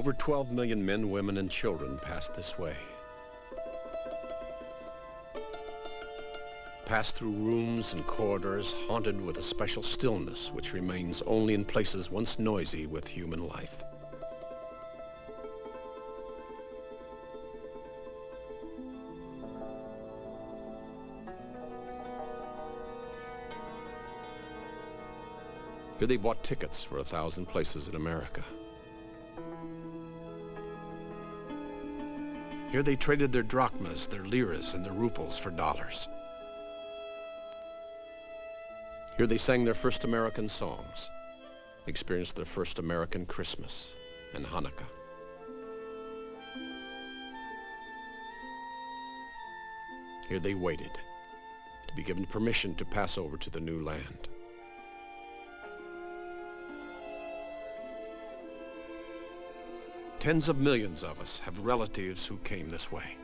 Over 12 million men, women, and children passed this way. Passed through rooms and corridors haunted with a special stillness which remains only in places once noisy with human life. Here they bought tickets for a thousand places in America. Here they traded their drachmas, their liras, and their rubles for dollars. Here they sang their first American songs, experienced their first American Christmas and Hanukkah. Here they waited to be given permission to pass over to the new land. Tens of millions of us have relatives who came this way.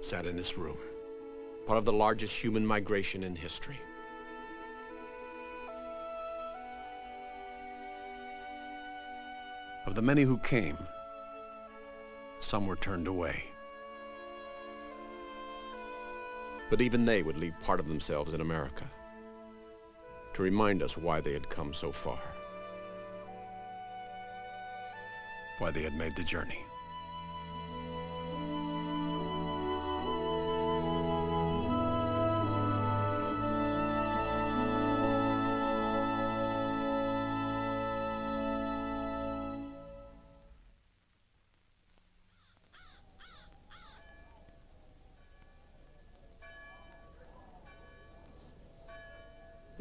Sat in this room, part of the largest human migration in history. Of the many who came, some were turned away. But even they would leave part of themselves in America to remind us why they had come so far. Why they had made the journey.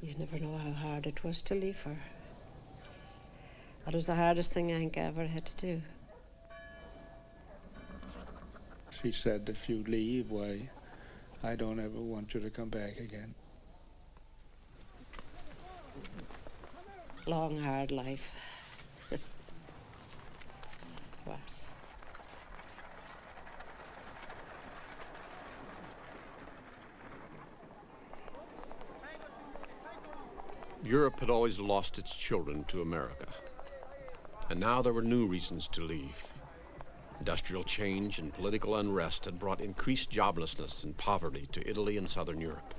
You never know how hard it was to leave her. That was the hardest thing I think I ever had to do. She said, if you leave, why, I don't ever want you to come back again. Long, hard life. what? Europe had always lost its children to America. And now there were new reasons to leave. Industrial change and political unrest had brought increased joblessness and poverty to Italy and Southern Europe.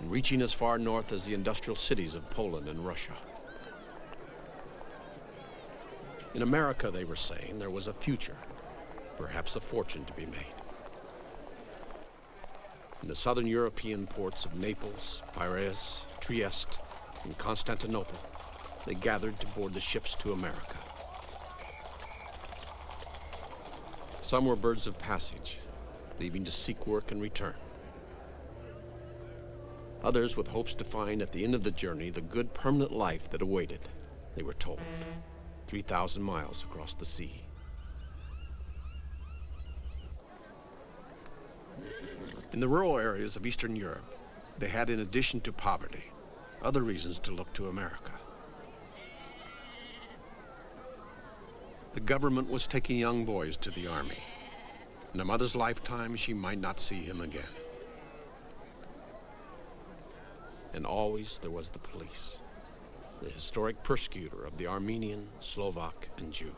And reaching as far north as the industrial cities of Poland and Russia. In America, they were saying, there was a future, perhaps a fortune to be made. In the southern European ports of Naples, Piraeus, Trieste, in Constantinople, they gathered to board the ships to America. Some were birds of passage, leaving to seek work and return. Others with hopes to find at the end of the journey the good permanent life that awaited, they were told, 3,000 miles across the sea. In the rural areas of Eastern Europe, they had, in addition to poverty, other reasons to look to America. The government was taking young boys to the army. In a mother's lifetime, she might not see him again. And always there was the police, the historic persecutor of the Armenian, Slovak, and Jew.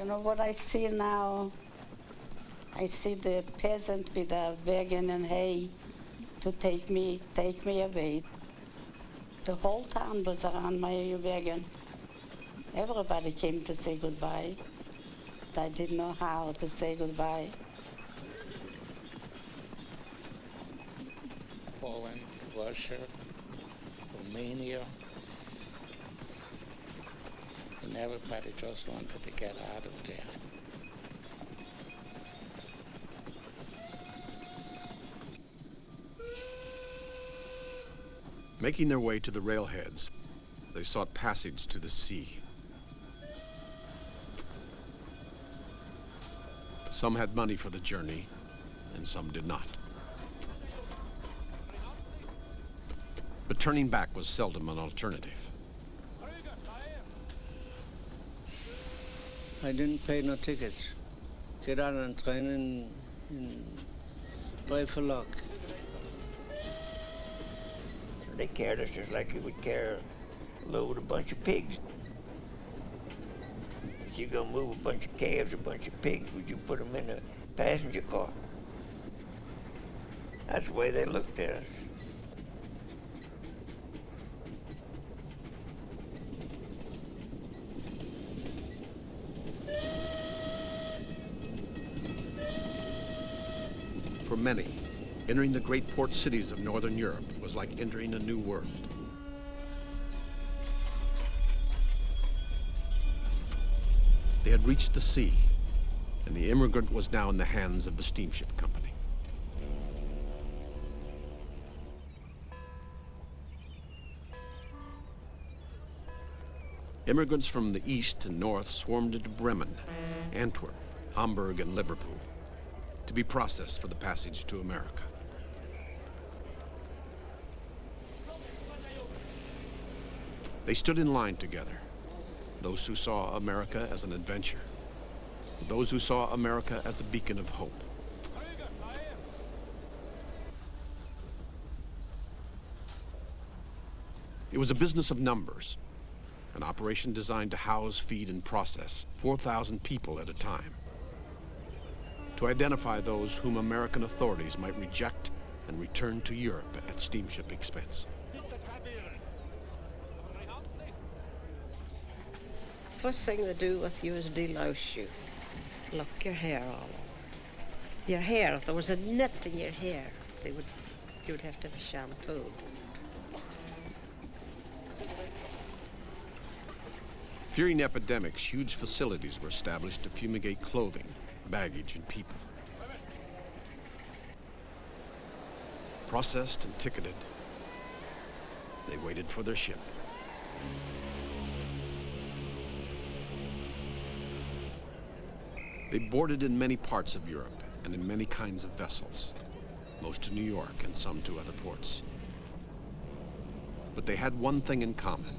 You know what I see now? I see the peasant with a wagon and hay to take me, take me away. The whole town was around my wagon. Everybody came to say goodbye. I didn't know how to say goodbye. Poland, Russia, Romania, and everybody just wanted to get out of there. Making their way to the railheads, they sought passage to the sea. Some had money for the journey, and some did not. But turning back was seldom an alternative. I didn't pay no tickets. Get on train and, and pray for luck. So they carried us just like you would carry a load a bunch of pigs. If you're gonna move a bunch of calves, a bunch of pigs, would you put them in a passenger car? That's the way they looked at us. Many, entering the great port cities of Northern Europe was like entering a new world. They had reached the sea, and the immigrant was now in the hands of the steamship company. Immigrants from the east and north swarmed into Bremen, Antwerp, Hamburg, and Liverpool to be processed for the passage to America. They stood in line together, those who saw America as an adventure, those who saw America as a beacon of hope. It was a business of numbers, an operation designed to house, feed, and process 4,000 people at a time to identify those whom American authorities might reject and return to Europe at steamship expense. First thing they do with you is delouse you. Look, your hair all over. Your hair, if there was a net in your hair, they would, you would have to have a shampoo. During epidemics, huge facilities were established to fumigate clothing, baggage, and people. Processed and ticketed, they waited for their ship. They boarded in many parts of Europe and in many kinds of vessels, most to New York and some to other ports. But they had one thing in common.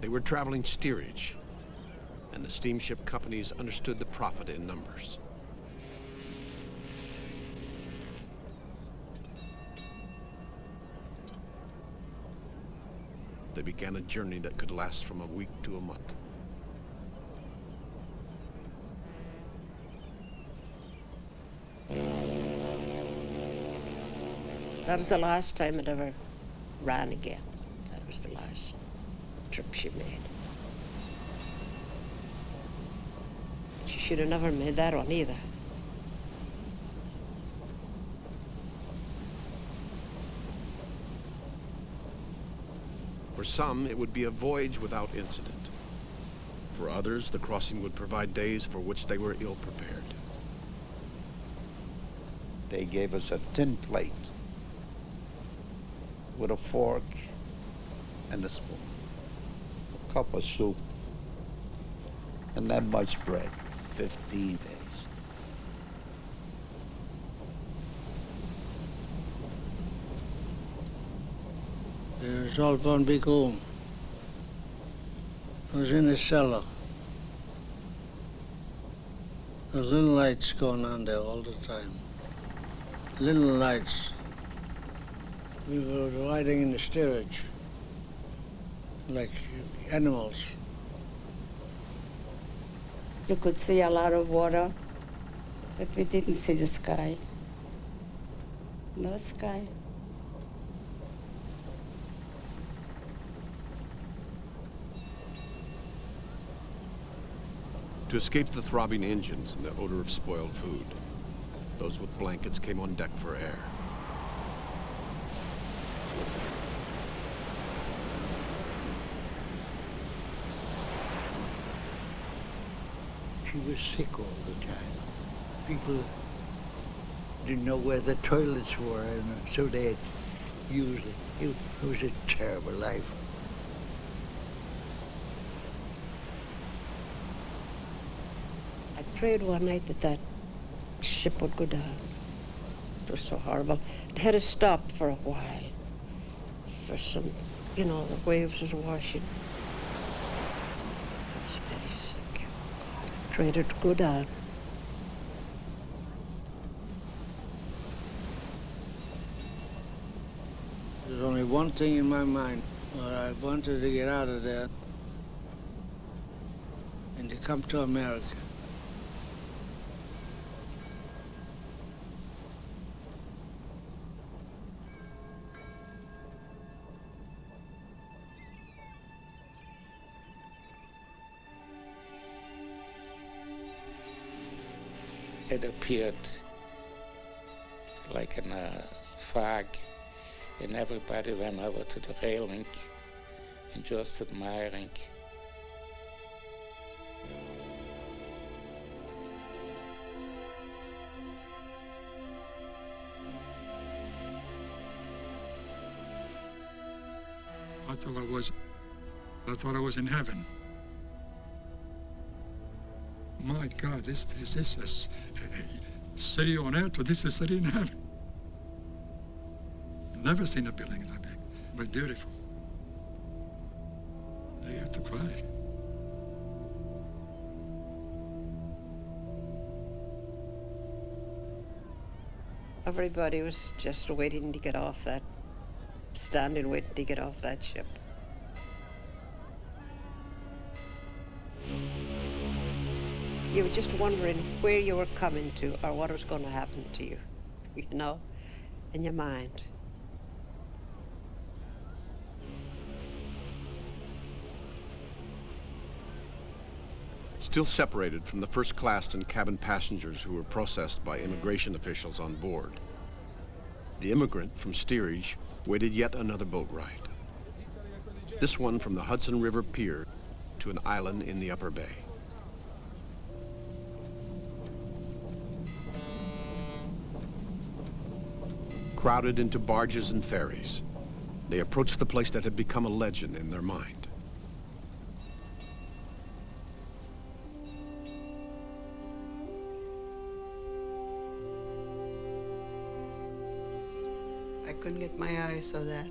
They were traveling steerage, and the steamship companies understood the profit in numbers. They began a journey that could last from a week to a month. That was the last time it ever ran again. That was the last trip she made. She should have never made that one either. For some, it would be a voyage without incident. For others, the crossing would provide days for which they were ill prepared. They gave us a tin plate with a fork and a spoon, a cup of soup, and that much bread, 15 days. Was all one big room. I was in the cellar. There's little lights going on there all the time. Little lights. We were riding in the steerage like animals. You could see a lot of water, but we didn't see the sky. No sky. To escape the throbbing engines and the odor of spoiled food, those with blankets came on deck for air. She was sick all the time. People didn't know where the toilets were, and so they had used it. It was a terrible life. I prayed one night that that ship would go down. It was so horrible. It had to stop for a while. For some, you know, the waves was washing. I was There's only one thing in my mind. Well, I wanted to get out of there and to come to America. It appeared like in a uh, fog, and everybody went over to the railing and just admiring. I thought I was, I thought I was in heaven. My God, this is this is a city on earth, or this is a city in heaven. Never seen a building that big, but beautiful. I have to cry. Everybody was just waiting to get off that, standing waiting to get off that ship. You were just wondering where you were coming to or what was going to happen to you, you know, in your mind. Still separated from the first class and cabin passengers who were processed by immigration officials on board. The immigrant from steerage waited yet another boat ride. This one from the Hudson River Pier to an island in the Upper Bay. Crowded into barges and ferries, they approached the place that had become a legend in their mind. I couldn't get my eyes on that.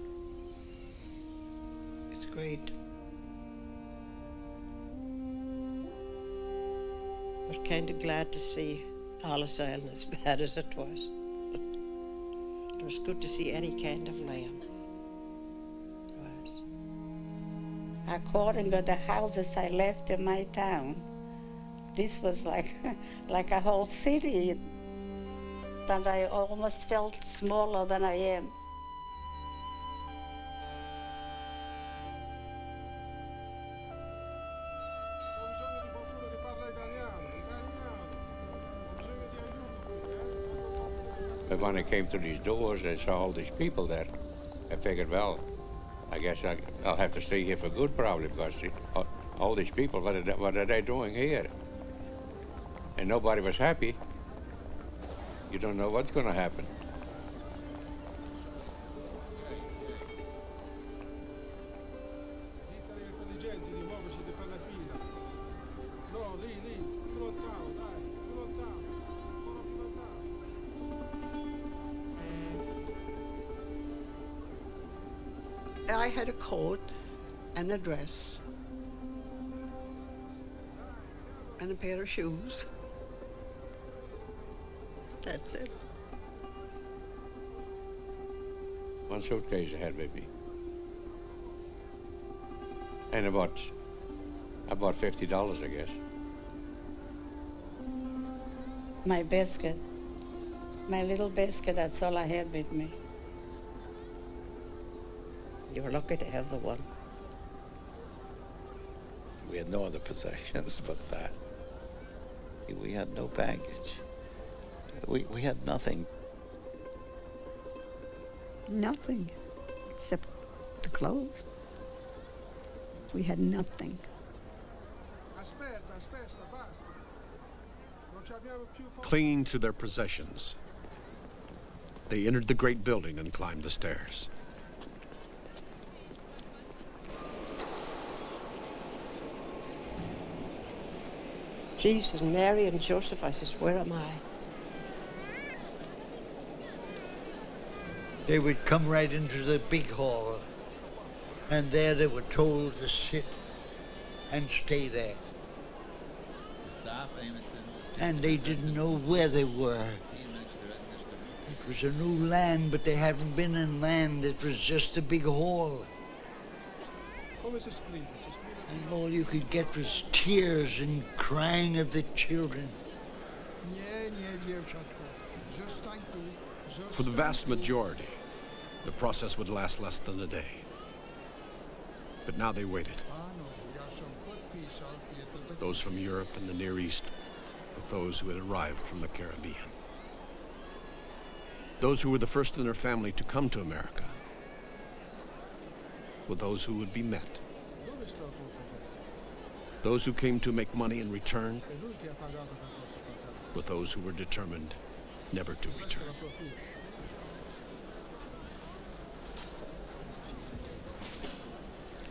It's great. I was kind of glad to see Ellis Island as bad as it was. It was good to see any kind of land. It was. According to the houses I left in my town, this was like like a whole city that I almost felt smaller than I am. When I came to these doors, I saw all these people there. I figured, well, I guess I, I'll have to stay here for good, probably, because all, uh, all these people, what are, what are they doing here? And nobody was happy. You don't know what's going to happen. A dress and a pair of shoes. That's it. One suitcase I had with me. And about, about $50, I guess. My basket, my little basket, that's all I had with me. You're lucky to have the one. We had no other possessions but that. We had no baggage. We, we had nothing. Nothing except the clothes. We had nothing. Clinging to their possessions, they entered the great building and climbed the stairs. Jesus, Mary, and Joseph, I says, where am I? They would come right into the big hall, and there they were told to sit and stay there. And they didn't know where they were. It was a new land, but they hadn't been in land. It was just a big hall. And all you could get was tears and crying of the children. For the vast majority, the process would last less than a day. But now they waited. Those from Europe and the Near East with those who had arrived from the Caribbean. Those who were the first in their family to come to America with those who would be met. Those who came to make money in return with those who were determined never to return.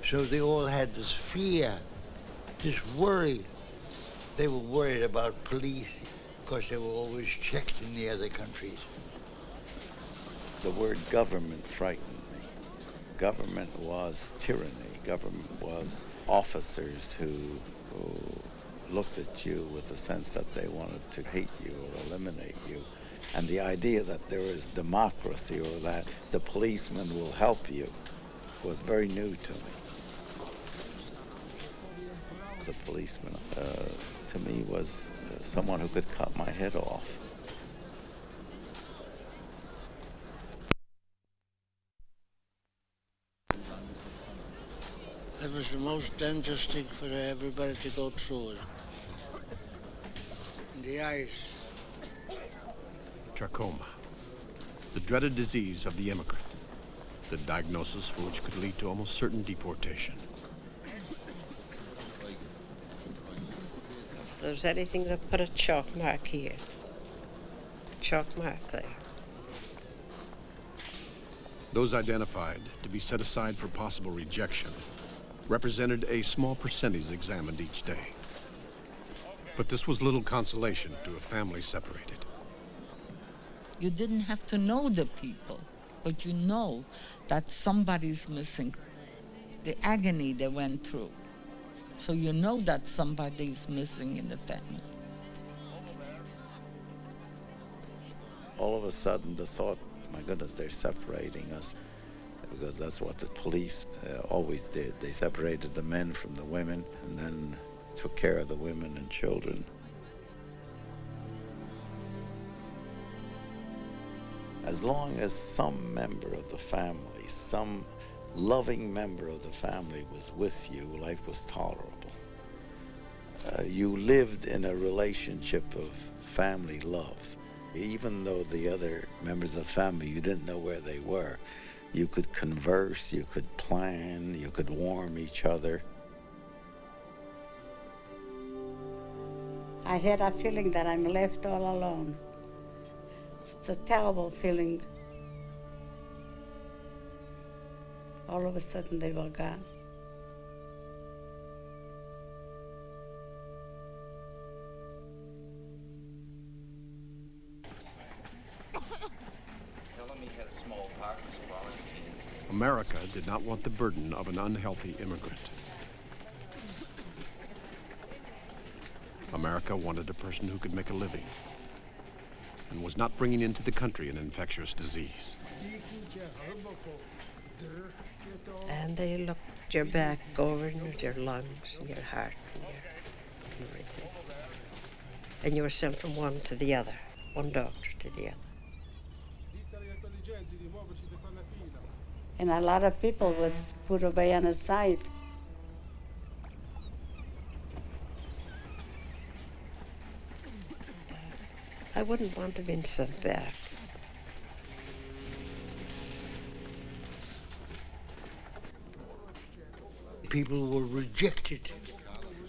So they all had this fear, this worry. They were worried about police because they were always checked in the other countries. The word government frightened me. Government was tyranny. Government was officers who, who looked at you with a sense that they wanted to hate you or eliminate you. And the idea that there is democracy or that the policeman will help you was very new to me. As a policeman, uh, to me, was uh, someone who could cut my head off. It was the most dangerous thing for everybody to go through it. In the ice. Trachoma, the dreaded disease of the immigrant, the diagnosis for which could lead to almost certain deportation. If there's anything that put a chalk mark here, chalk mark there. Those identified to be set aside for possible rejection represented a small percentage examined each day. But this was little consolation to a family separated. You didn't have to know the people, but you know that somebody's missing. The agony they went through. So you know that somebody's missing in the family. All of a sudden, the thought, my goodness, they're separating us because that's what the police uh, always did. They separated the men from the women and then took care of the women and children. As long as some member of the family, some loving member of the family was with you, life was tolerable. Uh, you lived in a relationship of family love. Even though the other members of the family, you didn't know where they were, you could converse, you could plan, you could warm each other. I had a feeling that I'm left all alone. It's a terrible feeling. All of a sudden they were gone. America did not want the burden of an unhealthy immigrant. America wanted a person who could make a living and was not bringing into the country an infectious disease. And they looked your back over and your lungs and your heart and your everything. And you were sent from one to the other, one doctor to the other. And a lot of people was put away on the side. I wouldn't want to be sent back. People were rejected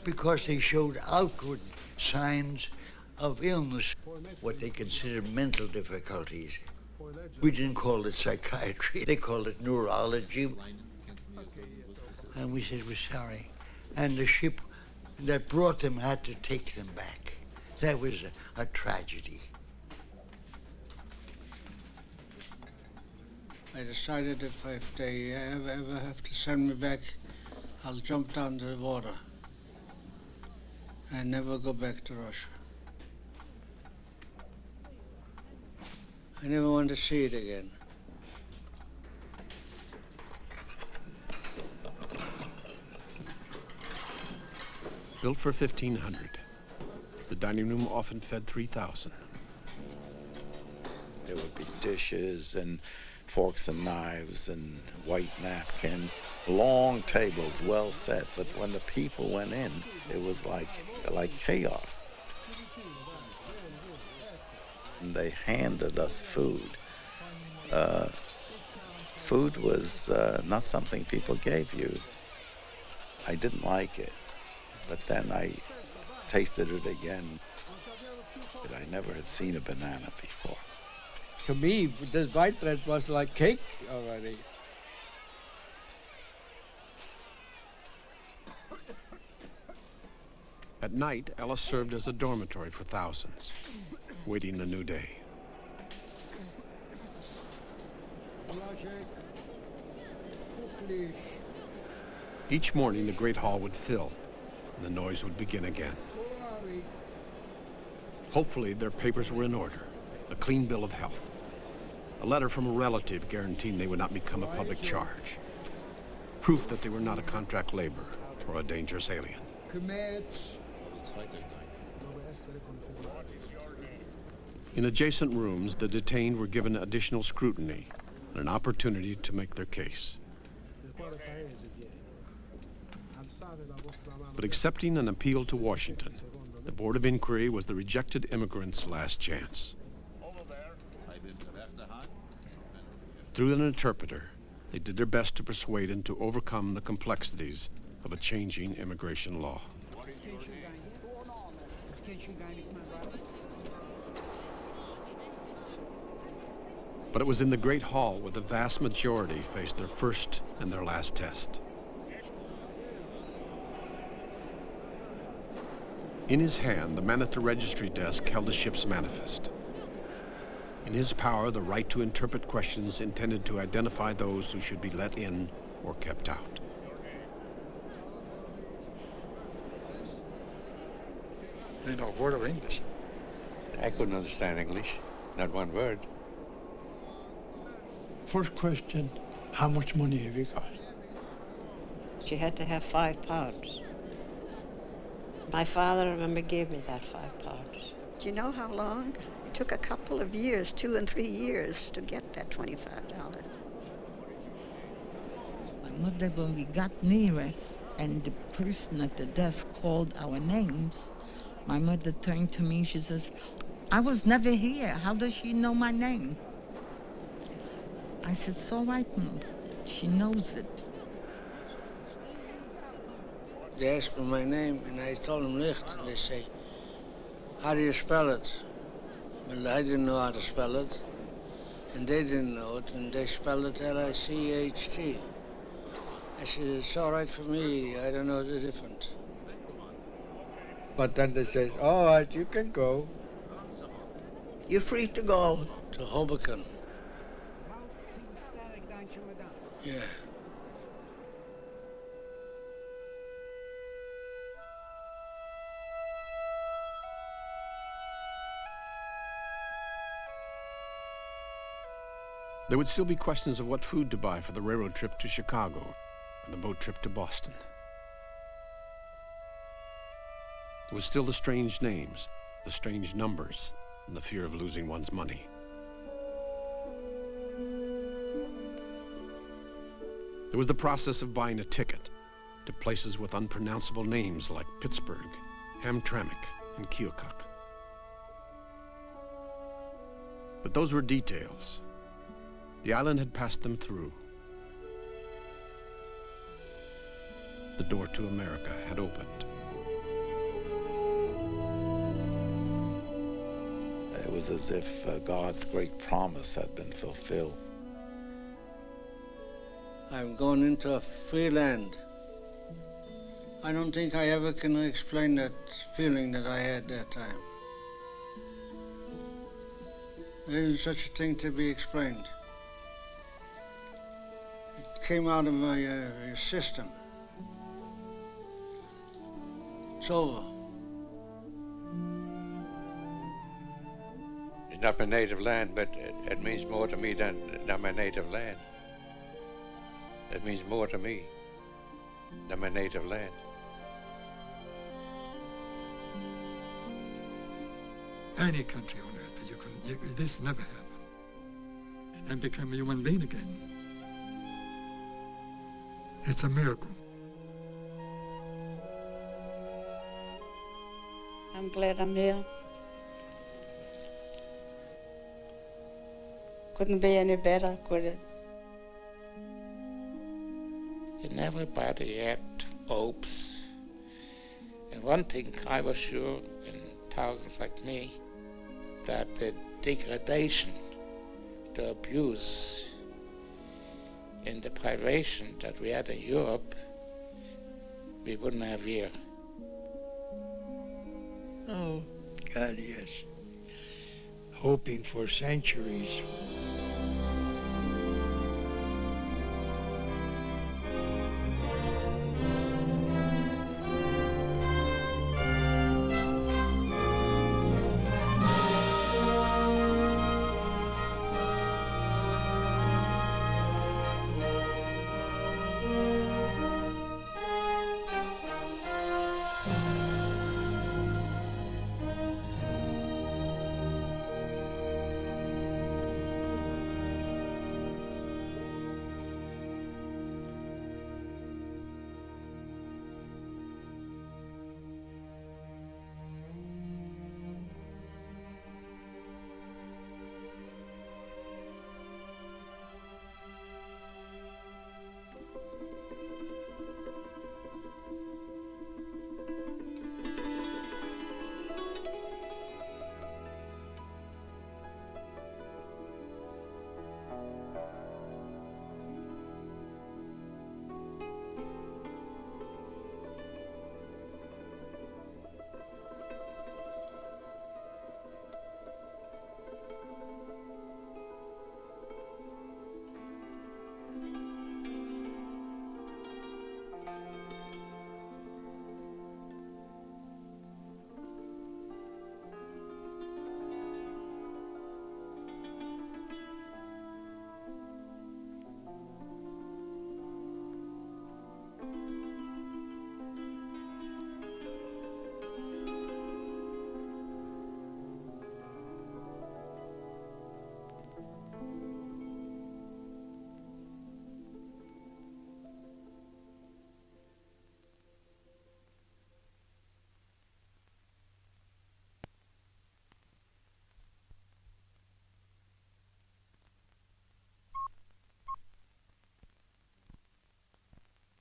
because they showed outward signs of illness, what they considered mental difficulties. We didn't call it psychiatry, they called it neurology. And we said, we're sorry. And the ship that brought them had to take them back. That was a, a tragedy. I decided if, if they ever, ever have to send me back, I'll jump down the water. and never go back to Russia. I never want to see it again. Built for 1,500, the dining room often fed 3,000. There would be dishes and forks and knives and white napkin, long tables, well set. But when the people went in, it was like like chaos. And they handed us food. Uh, food was uh, not something people gave you. I didn't like it, but then I tasted it again. I never had seen a banana before to me, this white bread was like cake already. At night, Ellis served as a dormitory for thousands, waiting the new day. Each morning, the Great Hall would fill, and the noise would begin again. Hopefully, their papers were in order, a clean bill of health. A letter from a relative guaranteeing they would not become a public charge. Proof that they were not a contract laborer or a dangerous alien. In adjacent rooms, the detained were given additional scrutiny and an opportunity to make their case. But accepting an appeal to Washington, the Board of Inquiry was the rejected immigrants' last chance. Through an interpreter, they did their best to persuade him to overcome the complexities of a changing immigration law. But it was in the Great Hall where the vast majority faced their first and their last test. In his hand, the man at the registry desk held the ship's manifest. In his power, the right to interpret questions intended to identify those who should be let in or kept out. They know a word of English. I couldn't understand English, not one word. First question, how much money have you got? She had to have five pounds. My father, I remember, gave me that five pounds. Do you know how long? It took a couple of years, two and three years, to get that $25. My mother, when we got nearer and the person at the desk called our names, my mother turned to me, she says, I was never here. How does she know my name? I said, it's all right, Mom. She knows it. They asked me my name, and I told them Licht, and they say, how do you spell it? Well, I didn't know how to spell it, and they didn't know it, and they spelled it L-I-C-H-T. I said, it's all right for me, I don't know the difference. But then they said, all right, you can go. You're free to go to Hoboken. Yeah. There would still be questions of what food to buy for the railroad trip to Chicago and the boat trip to Boston. There was still the strange names, the strange numbers, and the fear of losing one's money. There was the process of buying a ticket to places with unpronounceable names like Pittsburgh, Hamtramck, and Keokuk. But those were details. The island had passed them through. The door to America had opened. It was as if uh, God's great promise had been fulfilled. I've gone into a free land. I don't think I ever can explain that feeling that I had that time. There isn't such a thing to be explained. It came out of my uh, system. It's over. It's not my native land, but it, it means more to me than, than my native land. It means more to me than my native land. Any country on earth that you can, you, this never happened. And become a human being again. It's a miracle. I'm glad I'm here. Couldn't be any better, could it? And everybody had hopes. And one thing I was sure, and thousands like me, that the degradation, the abuse, and the privation that we had in Europe, we wouldn't have here. Oh, God, yes. Hoping for centuries